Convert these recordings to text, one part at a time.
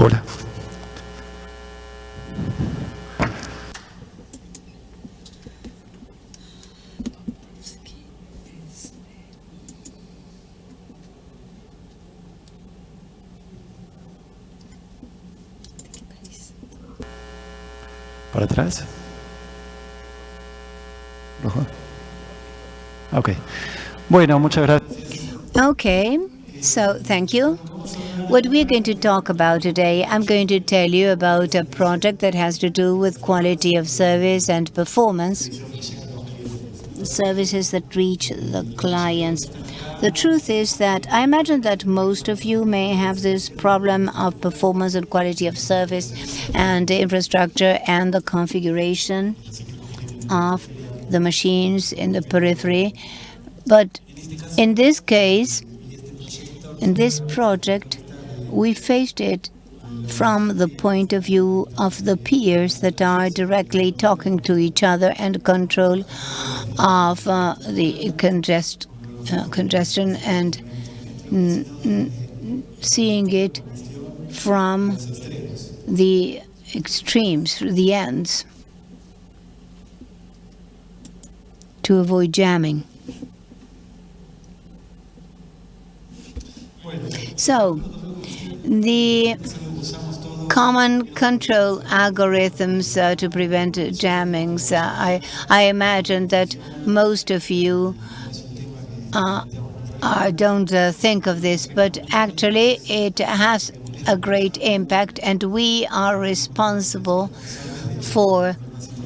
Hola. ¿Para atrás? ¿Rojo? Ok. Bueno, muchas gracias. Okay, so thank you. What we're going to talk about today, I'm going to tell you about a project that has to do with quality of service and performance. Services that reach the clients. The truth is that I imagine that most of you may have this problem of performance and quality of service and infrastructure and the configuration of the machines in the periphery. But in this case, in this project, we faced it from the point of view of the peers that are directly talking to each other and control of uh, the congest, uh, congestion and seeing it from the extremes, the ends, to avoid jamming. So, the common control algorithms uh, to prevent jammings. Uh, I, I imagine that most of you uh, don't uh, think of this, but actually it has a great impact, and we are responsible for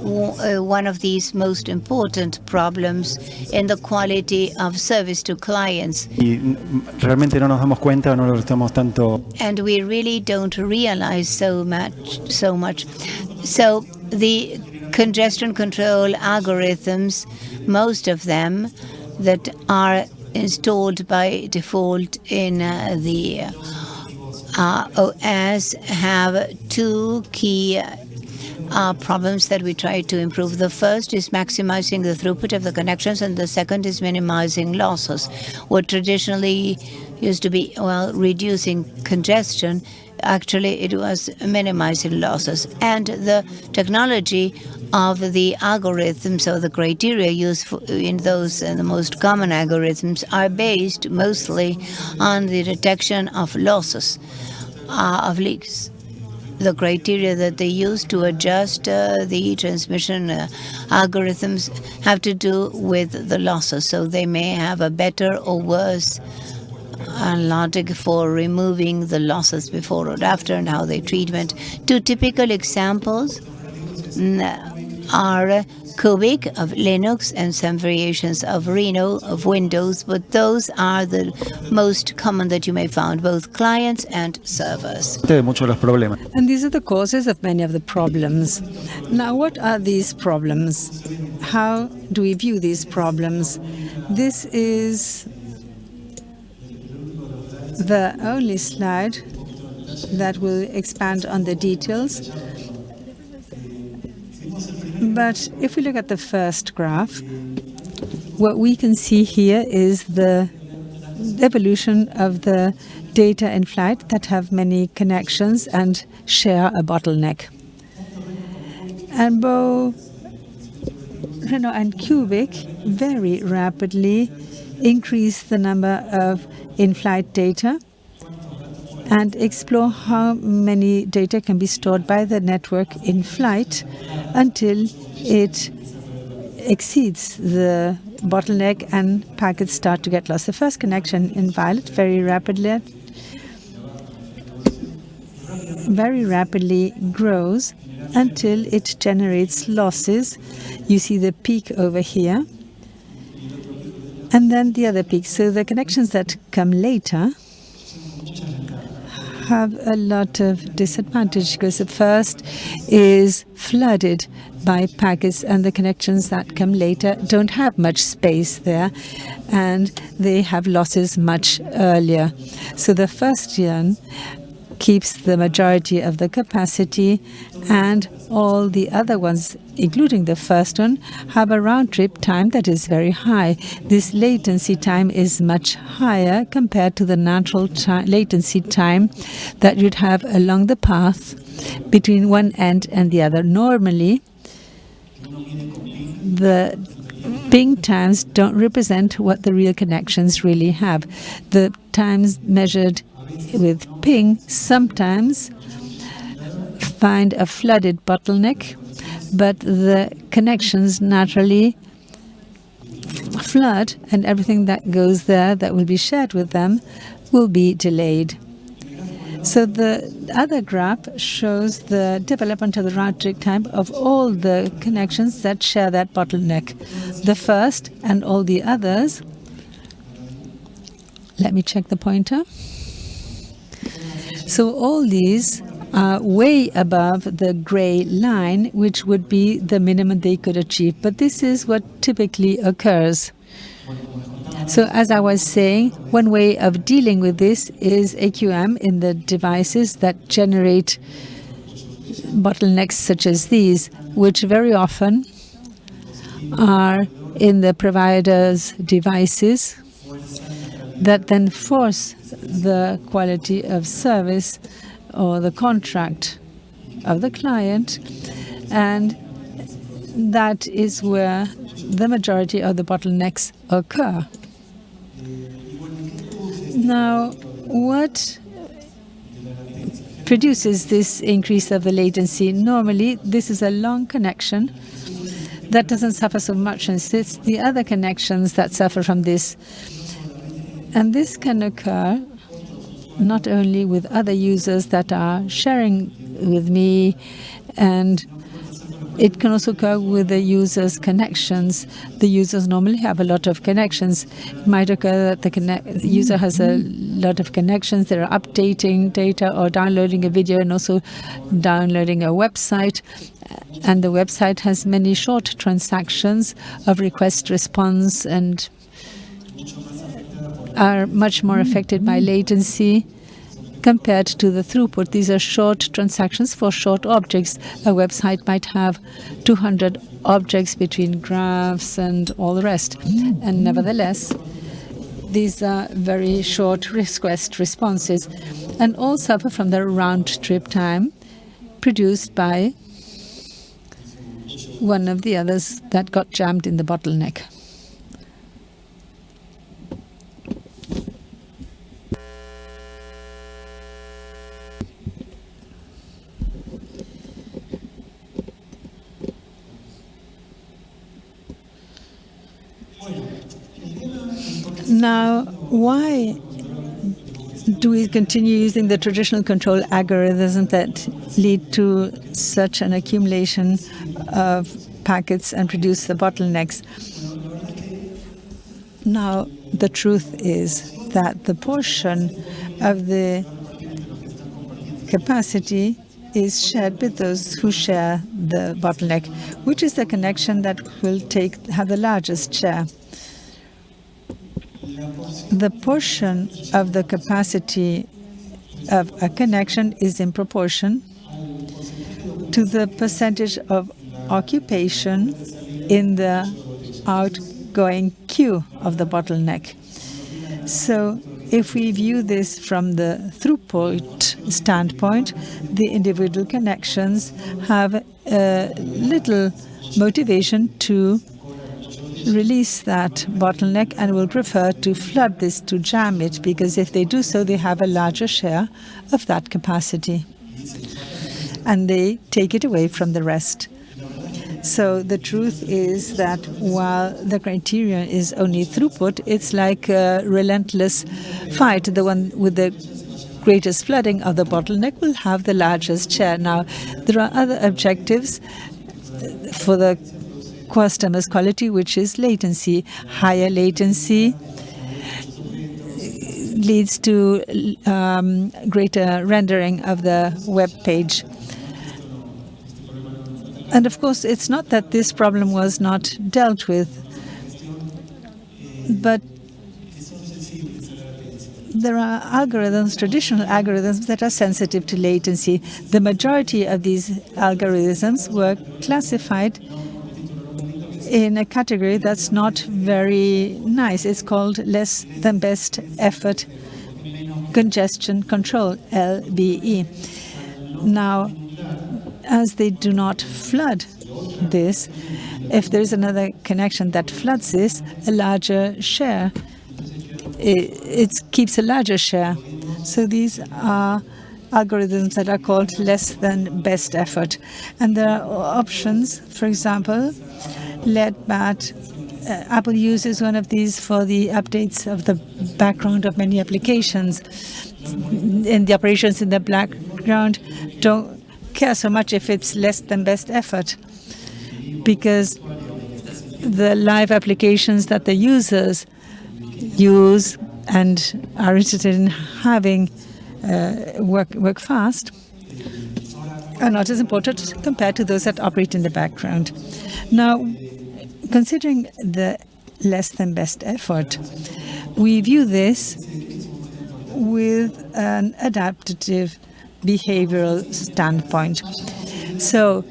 one of these most important problems in the quality of service to clients. realmente no nos damos cuenta, no lo estamos tanto. And we really don't realize so much, so much. So the congestion control algorithms, most of them that are installed by default in uh, the uh, OS have two key uh, problems that we try to improve. The first is maximizing the throughput of the connections, and the second is minimizing losses. What traditionally used to be, well, reducing congestion, actually it was minimizing losses. And the technology of the algorithms or the criteria used in those uh, the most common algorithms are based mostly on the detection of losses, uh, of leaks the criteria that they use to adjust uh, the transmission uh, algorithms have to do with the losses. So they may have a better or worse logic for removing the losses before or after and how they treatment. Two typical examples are Cubic of Linux and some variations of Reno of Windows, but those are the most common that you may find, both clients and servers. And these are the causes of many of the problems. Now, what are these problems? How do we view these problems? This is the only slide that will expand on the details. But if we look at the first graph, what we can see here is the evolution of the data in flight that have many connections and share a bottleneck. And both Reno and Cubic very rapidly increase the number of in-flight data and explore how many data can be stored by the network in flight until it exceeds the bottleneck and packets start to get lost. The first connection in Violet very rapidly very rapidly grows until it generates losses. You see the peak over here. And then the other peak. So the connections that come later have a lot of disadvantage because the first is flooded by packets and the connections that come later don't have much space there and they have losses much earlier. So the first one keeps the majority of the capacity, and all the other ones, including the first one, have a round trip time that is very high. This latency time is much higher compared to the natural latency time that you'd have along the path between one end and the other. Normally, the ping times don't represent what the real connections really have. The times measured with ping sometimes find a flooded bottleneck, but the connections naturally flood and everything that goes there that will be shared with them will be delayed. So the other graph shows the development of the trip time of all the connections that share that bottleneck. The first and all the others. Let me check the pointer. So all these are way above the gray line, which would be the minimum they could achieve. But this is what typically occurs. So as I was saying, one way of dealing with this is AQM in the devices that generate bottlenecks such as these, which very often are in the provider's devices that then force the quality of service or the contract of the client and that is where the majority of the bottlenecks occur. Now, what produces this increase of the latency? Normally, this is a long connection that doesn't suffer so much, and it's the other connections that suffer from this. And this can occur not only with other users that are sharing with me and it can also occur with the user's connections. The users normally have a lot of connections. It might occur that the user has a lot of connections. They're updating data or downloading a video and also downloading a website. And the website has many short transactions of request response and are much more affected by latency compared to the throughput. These are short transactions for short objects. A website might have 200 objects between graphs and all the rest. And nevertheless, these are very short request responses and all suffer from the round trip time produced by one of the others that got jammed in the bottleneck. Now, why do we continue using the traditional control algorithms that lead to such an accumulation of packets and produce the bottlenecks? Now, the truth is that the portion of the capacity is shared with those who share the bottleneck, which is the connection that will take have the largest share the portion of the capacity of a connection is in proportion to the percentage of occupation in the outgoing queue of the bottleneck. So if we view this from the throughput standpoint, the individual connections have little motivation to release that bottleneck and will prefer to flood this to jam it because if they do so, they have a larger share of that capacity and they take it away from the rest. So the truth is that while the criterion is only throughput, it's like a relentless fight. The one with the greatest flooding of the bottleneck will have the largest share. Now, there are other objectives for the customer's quality, which is latency. Higher latency leads to um, greater rendering of the web page. And of course, it's not that this problem was not dealt with, but there are algorithms, traditional algorithms, that are sensitive to latency. The majority of these algorithms were classified in a category that's not very nice. It's called less than best effort congestion control, LBE. Now, as they do not flood this, if there's another connection that floods this, a larger share, it, it keeps a larger share. So these are algorithms that are called less than best effort. And there are options, for example, LEDBAT. Uh, Apple uses one of these for the updates of the background of many applications. And the operations in the background don't care so much if it's less than best effort because the live applications that the users use and are interested in having uh, work work fast are not as important compared to those that operate in the background. Now, considering the less than best effort, we view this with an adaptive behavioral standpoint. So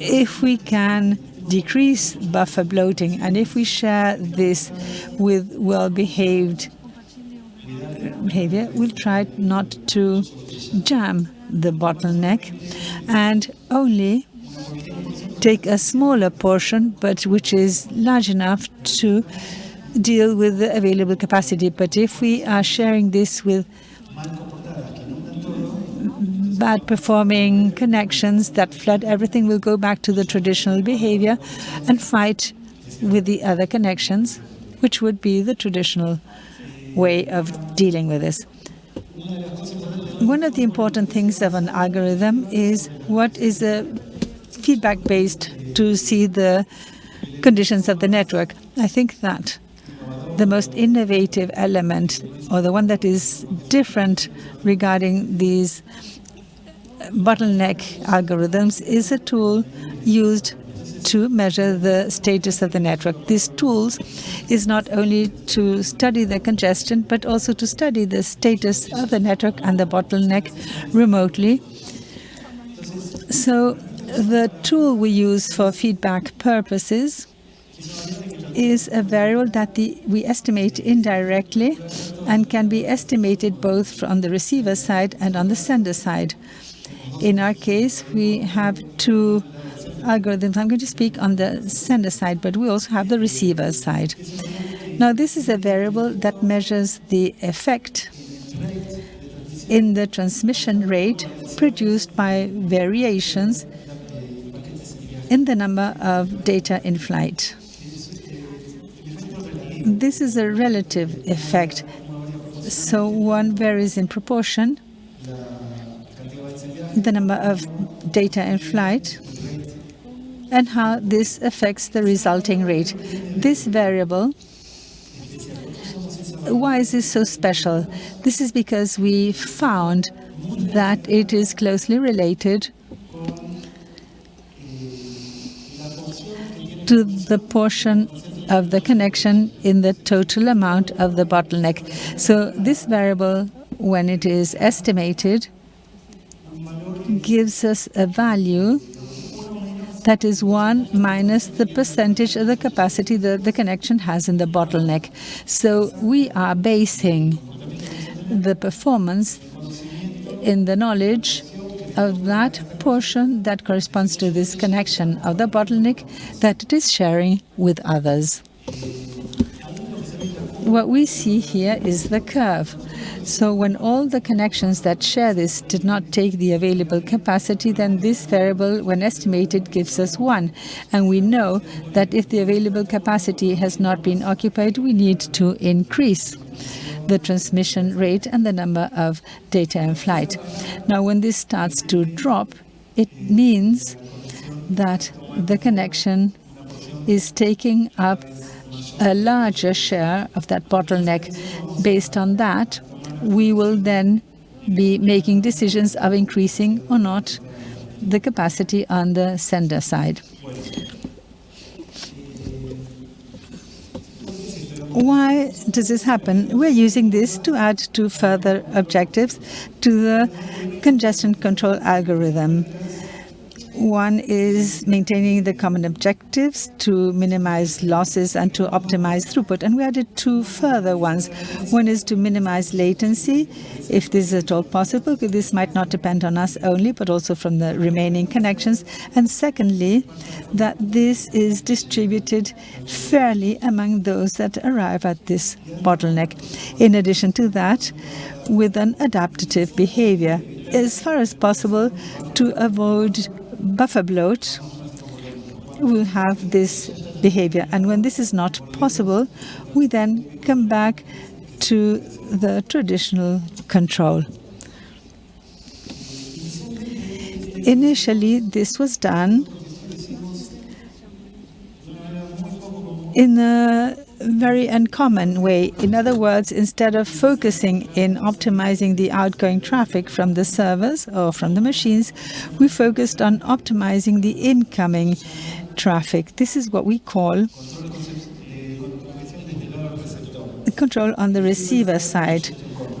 if we can decrease buffer bloating and if we share this with well-behaved behavior, we'll try not to jam the bottleneck and only take a smaller portion, but which is large enough to deal with the available capacity. But if we are sharing this with bad performing connections that flood everything will go back to the traditional behavior and fight with the other connections, which would be the traditional way of dealing with this. One of the important things of an algorithm is what is the feedback based to see the conditions of the network. I think that the most innovative element or the one that is different regarding these bottleneck algorithms is a tool used to measure the status of the network. These tools is not only to study the congestion, but also to study the status of the network and the bottleneck remotely. So the tool we use for feedback purposes is a variable that the, we estimate indirectly and can be estimated both on the receiver side and on the sender side. In our case, we have two algorithms. I'm going to speak on the sender side, but we also have the receiver side. Now, this is a variable that measures the effect in the transmission rate produced by variations in the number of data in flight. This is a relative effect, so one varies in proportion the number of data in flight and how this affects the resulting rate. This variable, why is this so special? This is because we found that it is closely related to the portion of the connection in the total amount of the bottleneck. So this variable, when it is estimated, gives us a value that is 1 minus the percentage of the capacity that the connection has in the bottleneck. So we are basing the performance in the knowledge of that portion that corresponds to this connection of the bottleneck that it is sharing with others. What we see here is the curve. So when all the connections that share this did not take the available capacity, then this variable, when estimated, gives us 1. And we know that if the available capacity has not been occupied, we need to increase the transmission rate and the number of data in flight. Now, when this starts to drop, it means that the connection is taking up a larger share of that bottleneck. Based on that, we will then be making decisions of increasing or not the capacity on the sender side. Why does this happen? We're using this to add two further objectives to the congestion control algorithm. One is maintaining the common objectives to minimize losses and to optimize throughput. And we added two further ones. One is to minimize latency, if this is at all possible. This might not depend on us only, but also from the remaining connections. And secondly, that this is distributed fairly among those that arrive at this bottleneck. In addition to that, with an adaptive behavior, as far as possible to avoid buffer bloat will have this behavior. And when this is not possible, we then come back to the traditional control. Initially, this was done in a very uncommon way. In other words, instead of focusing in optimizing the outgoing traffic from the servers or from the machines, we focused on optimizing the incoming traffic. This is what we call control on the receiver side.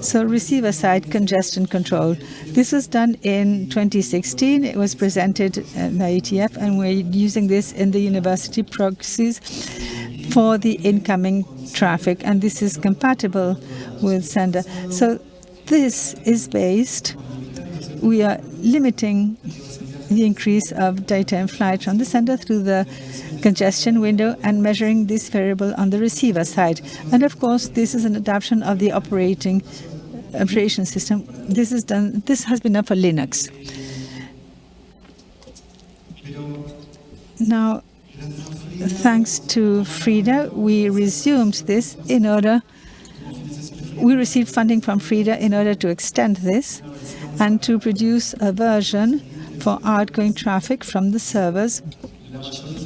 So receiver side congestion control. This was done in 2016. It was presented by IETF, and we're using this in the university proxies for the incoming traffic, and this is compatible with sender. So this is based, we are limiting the increase of data in flight from the sender through the congestion window and measuring this variable on the receiver side. And of course, this is an adaptation of the operating operation system. This is done. This has been done for Linux. Now, thanks to FRIDA, we resumed this in order, we received funding from FRIDA in order to extend this and to produce a version for outgoing traffic from the servers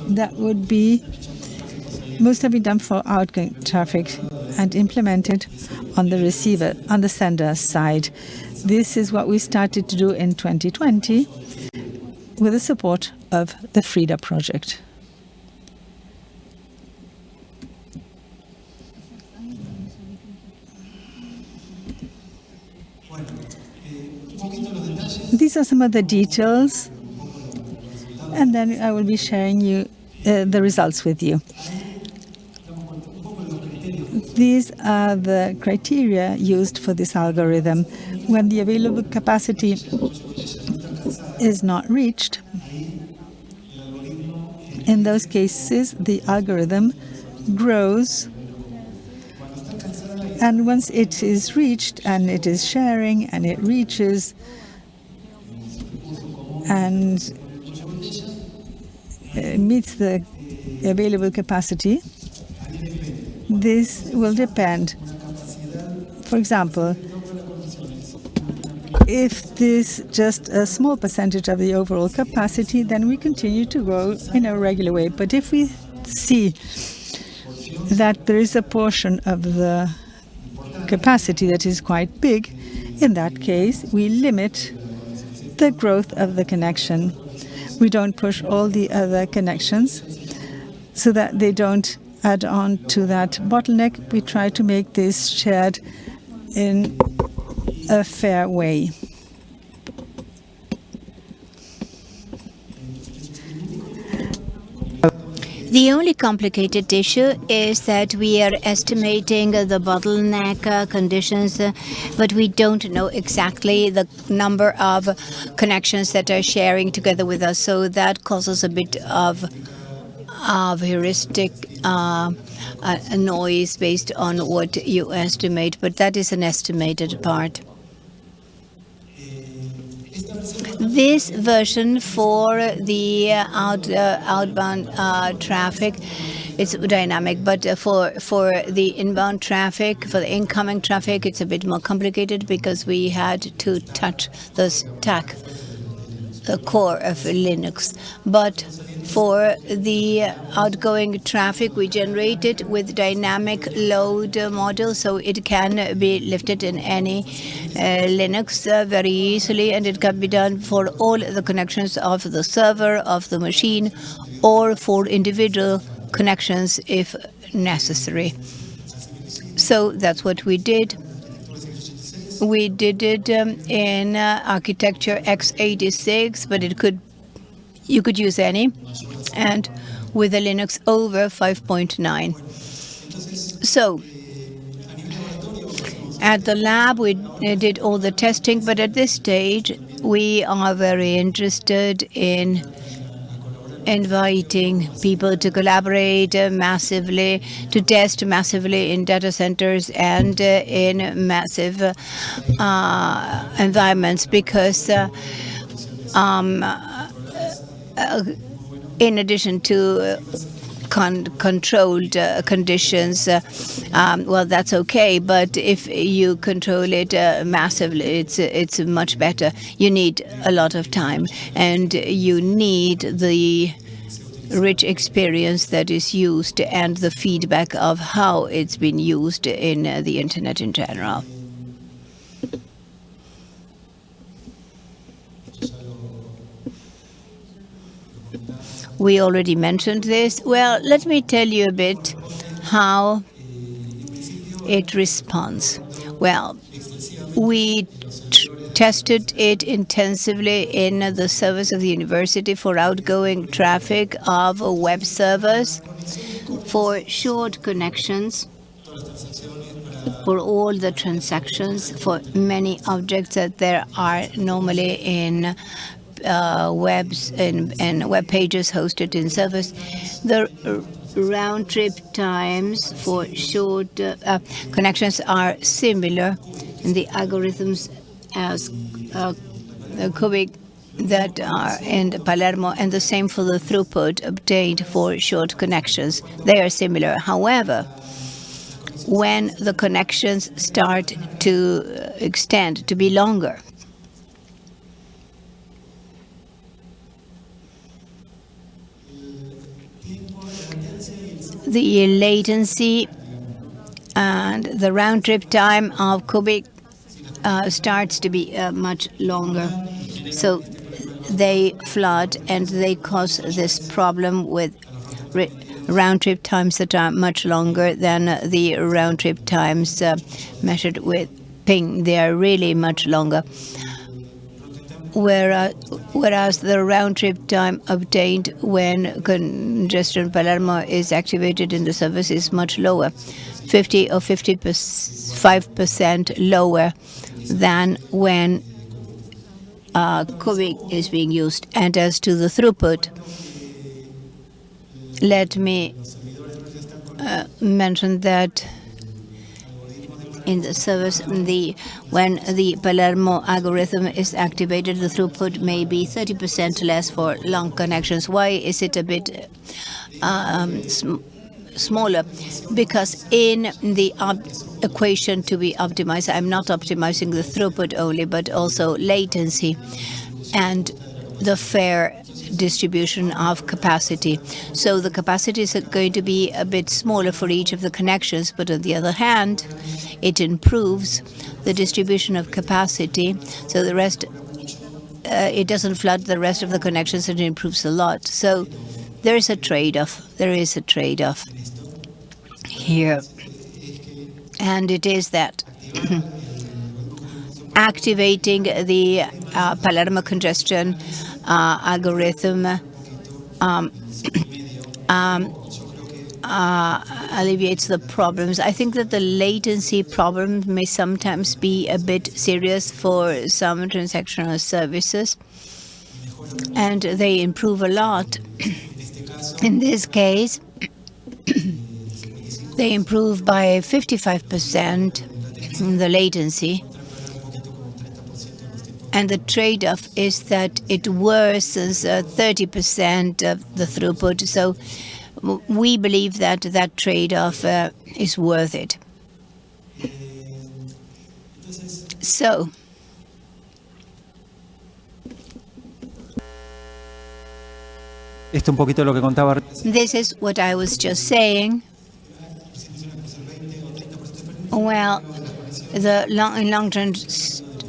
that would be mostly done for outgoing traffic and implemented on the receiver, on the sender side. This is what we started to do in 2020 with the support of the FRIDA project. These are some of the details, and then I will be sharing you uh, the results with you. These are the criteria used for this algorithm. When the available capacity is not reached, in those cases, the algorithm grows and once it is reached and it is sharing and it reaches and uh, meets the available capacity, this will depend. For example, if this just a small percentage of the overall capacity, then we continue to grow in a regular way. But if we see that there is a portion of the capacity that is quite big, in that case, we limit the growth of the connection. We don't push all the other connections so that they don't add on to that bottleneck. We try to make this shared in a fair way. The only complicated issue is that we are estimating the bottleneck uh, conditions, uh, but we don't know exactly the number of connections that are sharing together with us. So that causes a bit of of heuristic uh, uh, noise based on what you estimate, but that is an estimated part. This version for the out, uh, outbound uh, traffic, it's dynamic, but uh, for for the inbound traffic, for the incoming traffic, it's a bit more complicated because we had to touch the stack, the core of Linux. But for the outgoing traffic, we generate it with dynamic load model, so it can be lifted in any uh, Linux uh, very easily, and it can be done for all the connections of the server, of the machine, or for individual connections if necessary. So that's what we did. We did it um, in uh, architecture x86, but it could you could use any, and with a Linux over 5.9. So at the lab, we did all the testing, but at this stage, we are very interested in inviting people to collaborate uh, massively, to test massively in data centers and uh, in massive uh, environments because uh, um, uh, in addition to con controlled uh, conditions, uh, um, well, that's okay. But if you control it uh, massively, it's it's much better. You need a lot of time, and you need the rich experience that is used and the feedback of how it's been used in uh, the internet in general. We already mentioned this. Well, let me tell you a bit how it responds. Well, we tested it intensively in the service of the university for outgoing traffic of web servers, for short connections, for all the transactions, for many objects that there are normally in uh, webs and, and web pages hosted in servers. The round trip times for short uh, uh, connections are similar in the algorithms as uh, cubic that are in Palermo and the same for the throughput obtained for short connections. They are similar. However, when the connections start to extend, to be longer, the latency and the round trip time of cubic uh, starts to be uh, much longer. So they flood and they cause this problem with round trip times that are much longer than the round trip times uh, measured with ping. They are really much longer whereas, whereas the round trip time obtained when congestion Palermo is activated in the service is much lower, 50 or 55% lower than when uh, is being used. And as to the throughput, let me uh, mention that in the service. The when the Palermo algorithm is activated, the throughput may be 30% less for long connections. Why is it a bit um, sm smaller? Because in the equation to be optimized, I'm not optimizing the throughput only, but also latency and the fair distribution of capacity. So the capacity is going to be a bit smaller for each of the connections, but on the other hand, it improves the distribution of capacity. So the rest, uh, it doesn't flood the rest of the connections and it improves a lot. So there is a trade-off. There is a trade-off here. And it is that activating the uh, Palermo congestion algorithm um, um, uh, alleviates the problems. I think that the latency problem may sometimes be a bit serious for some transactional services, and they improve a lot. In this case, they improve by 55% in the latency and the trade-off is that it worsens 30% uh, of the throughput. So we believe that that trade-off uh, is worth it. So Esto un poquito lo que contaba. This is what I was just saying. Well, the long in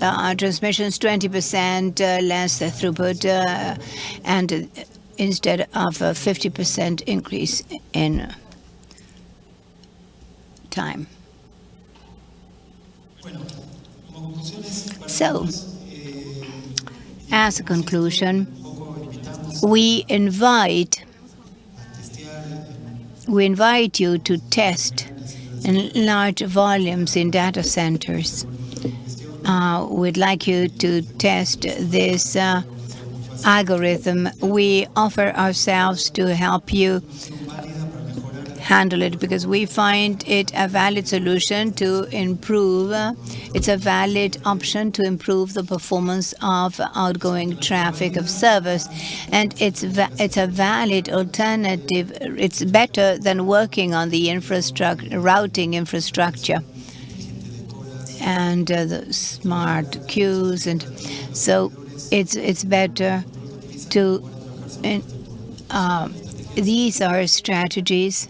uh, transmissions 20% uh, less throughput uh, and instead of a 50% increase in time. So, as a conclusion, we invite we invite you to test in large volumes in data centers. Uh, we'd like you to test this uh, algorithm. We offer ourselves to help you handle it because we find it a valid solution to improve, uh, it's a valid option to improve the performance of outgoing traffic of servers. And it's, it's a valid alternative. It's better than working on the infrastructure, routing infrastructure and uh, the smart queues. And so it's, it's better to, uh, these are strategies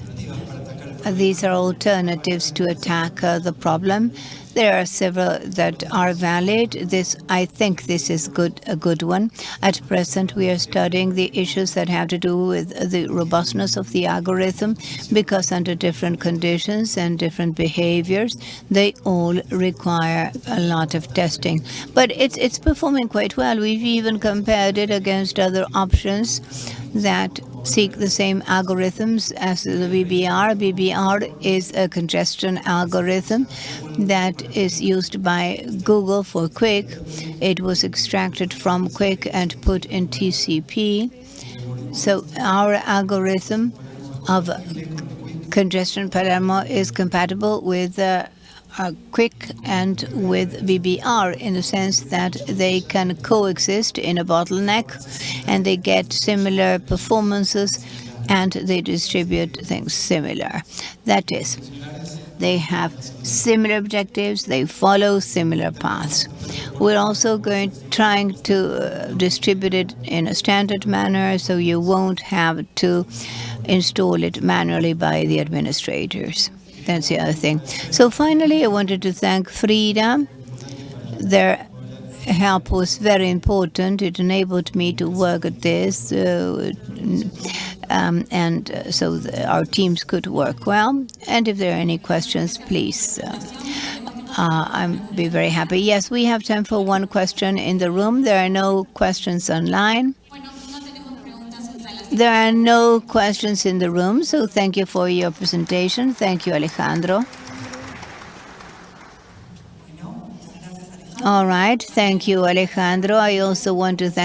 these are alternatives to attack uh, the problem. There are several that are valid. This, I think this is good, a good one. At present, we are studying the issues that have to do with the robustness of the algorithm, because under different conditions and different behaviors, they all require a lot of testing. But it's, it's performing quite well. We've even compared it against other options that seek the same algorithms as the BBR. BBR is a congestion algorithm that is used by Google for QUIC. It was extracted from QUIC and put in TCP. So our algorithm of congestion Palermo is compatible with uh, uh, QUIC and with BBR in the sense that they can coexist in a bottleneck and they get similar performances and they distribute things similar. That is, they have similar objectives, they follow similar paths. We're also going trying to uh, distribute it in a standard manner so you won't have to install it manually by the administrators. That's the other thing. So finally, I wanted to thank Frida. Their help was very important. It enabled me to work at this, uh, um, and uh, so our teams could work well. And if there are any questions, please. Uh, uh, I'd be very happy. Yes, we have time for one question in the room. There are no questions online. There are no questions in the room, so thank you for your presentation. Thank you, Alejandro. All right. Thank you, Alejandro. I also want to thank